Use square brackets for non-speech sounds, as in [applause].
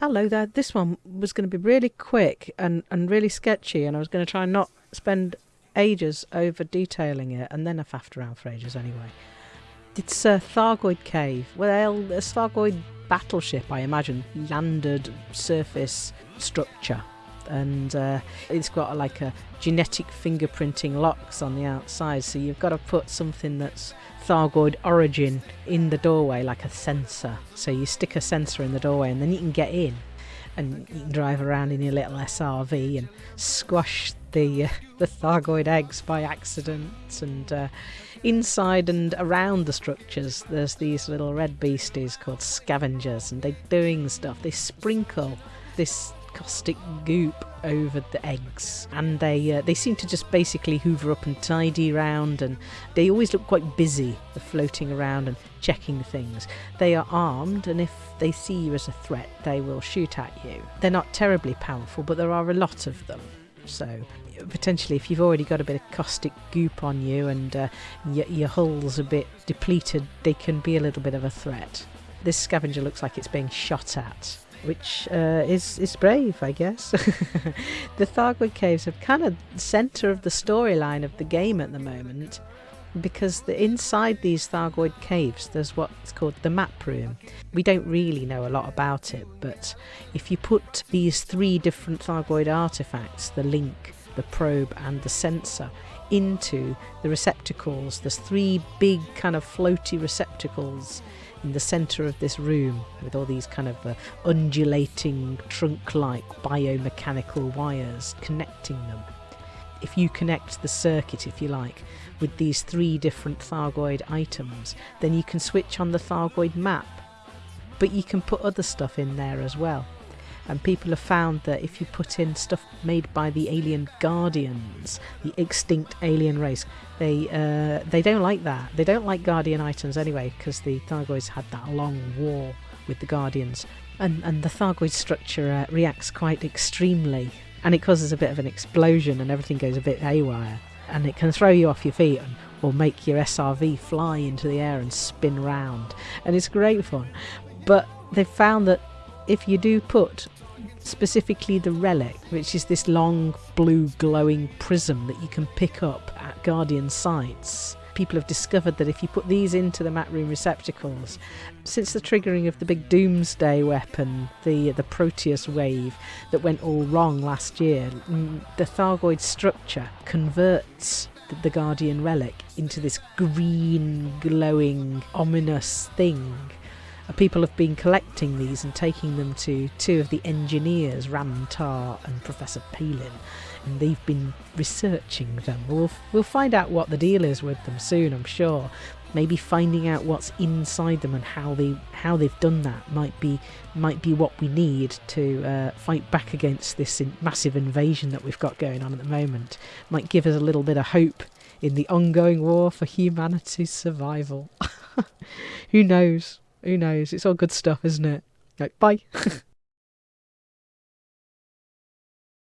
Hello there. This one was going to be really quick and, and really sketchy, and I was going to try and not spend ages over detailing it, and then I faffed around for ages anyway. It's a Thargoid cave. Well, a Thargoid battleship, I imagine, landed surface structure. And uh, it's got like a genetic fingerprinting locks on the outside, so you've got to put something that's Thargoid origin in the doorway, like a sensor. So you stick a sensor in the doorway, and then you can get in, and you can drive around in your little SRV and squash the uh, the Thargoid eggs by accident. And uh, inside and around the structures, there's these little red beasties called scavengers, and they're doing stuff. They sprinkle this caustic goop over the eggs, and they uh, they seem to just basically hoover up and tidy around, and they always look quite busy, floating around and checking things. They are armed, and if they see you as a threat, they will shoot at you. They're not terribly powerful, but there are a lot of them. So potentially, if you've already got a bit of caustic goop on you and uh, your, your hull's a bit depleted, they can be a little bit of a threat. This scavenger looks like it's being shot at which uh, is is brave, I guess. [laughs] the Thargoid Caves are kind of the centre of the storyline of the game at the moment, because the, inside these Thargoid Caves, there's what's called the map room. We don't really know a lot about it, but if you put these three different Thargoid artifacts, the link, the probe, and the sensor, into the receptacles, there's three big kind of floaty receptacles in the centre of this room with all these kind of uh, undulating trunk like biomechanical wires connecting them. If you connect the circuit, if you like, with these three different Thargoid items, then you can switch on the Thargoid map. But you can put other stuff in there as well and people have found that if you put in stuff made by the alien guardians, the extinct alien race, they uh, they don't like that. They don't like guardian items anyway because the Thargoids had that long war with the guardians, and and the Thargoid structure uh, reacts quite extremely, and it causes a bit of an explosion, and everything goes a bit haywire, and it can throw you off your feet and or make your SRV fly into the air and spin round, and it's great fun. But they've found that if you do put specifically the relic, which is this long blue glowing prism that you can pick up at Guardian sites. People have discovered that if you put these into the map room receptacles, since the triggering of the big doomsday weapon, the the Proteus wave that went all wrong last year, mm, the Thargoid structure converts the Guardian relic into this green, glowing, ominous thing people have been collecting these and taking them to two of the engineers, Ram Tah and Professor Palin, and they've been researching them. We'll, we'll find out what the deal is with them soon, I'm sure. Maybe finding out what's inside them and how they how they've done that might be might be what we need to uh, fight back against this massive invasion that we've got going on at the moment. Might give us a little bit of hope in the ongoing war for humanity's survival. [laughs] Who knows? Who knows? It's all good stuff, isn't it? Like, bye. [laughs]